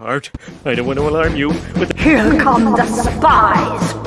Art, I don't want to alarm you, but Here come the spies!